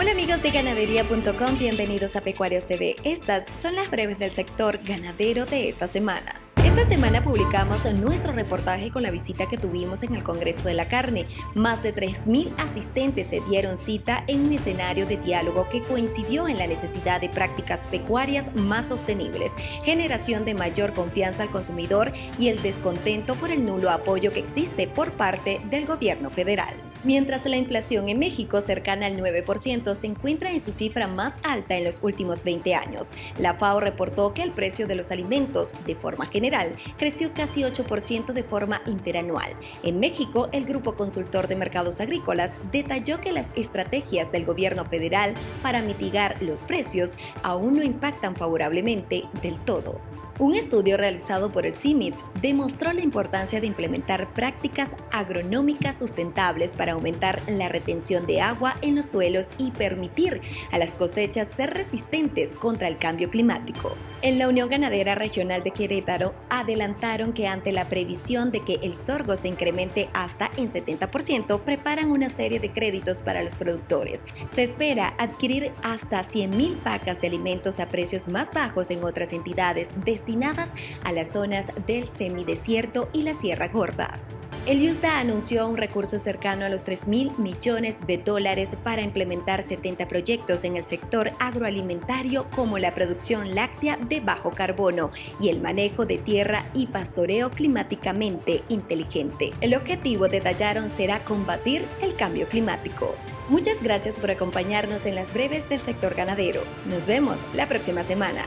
Hola amigos de ganadería.com, bienvenidos a Pecuarios TV. Estas son las breves del sector ganadero de esta semana. Esta semana publicamos nuestro reportaje con la visita que tuvimos en el Congreso de la Carne. Más de 3.000 asistentes se dieron cita en un escenario de diálogo que coincidió en la necesidad de prácticas pecuarias más sostenibles, generación de mayor confianza al consumidor y el descontento por el nulo apoyo que existe por parte del gobierno federal. Mientras la inflación en México, cercana al 9%, se encuentra en su cifra más alta en los últimos 20 años, la FAO reportó que el precio de los alimentos, de forma general, creció casi 8% de forma interanual. En México, el Grupo Consultor de Mercados Agrícolas detalló que las estrategias del gobierno federal para mitigar los precios aún no impactan favorablemente del todo. Un estudio realizado por el CIMIT demostró la importancia de implementar prácticas agronómicas sustentables para aumentar la retención de agua en los suelos y permitir a las cosechas ser resistentes contra el cambio climático. En la Unión Ganadera Regional de Querétaro adelantaron que ante la previsión de que el sorgo se incremente hasta en 70%, preparan una serie de créditos para los productores. Se espera adquirir hasta 100.000 pacas de alimentos a precios más bajos en otras entidades destinadas destinadas a las zonas del semidesierto y la Sierra Gorda. El USDA anunció un recurso cercano a los 3 mil millones de dólares para implementar 70 proyectos en el sector agroalimentario como la producción láctea de bajo carbono y el manejo de tierra y pastoreo climáticamente inteligente. El objetivo, detallaron, será combatir el cambio climático. Muchas gracias por acompañarnos en las breves del sector ganadero. Nos vemos la próxima semana.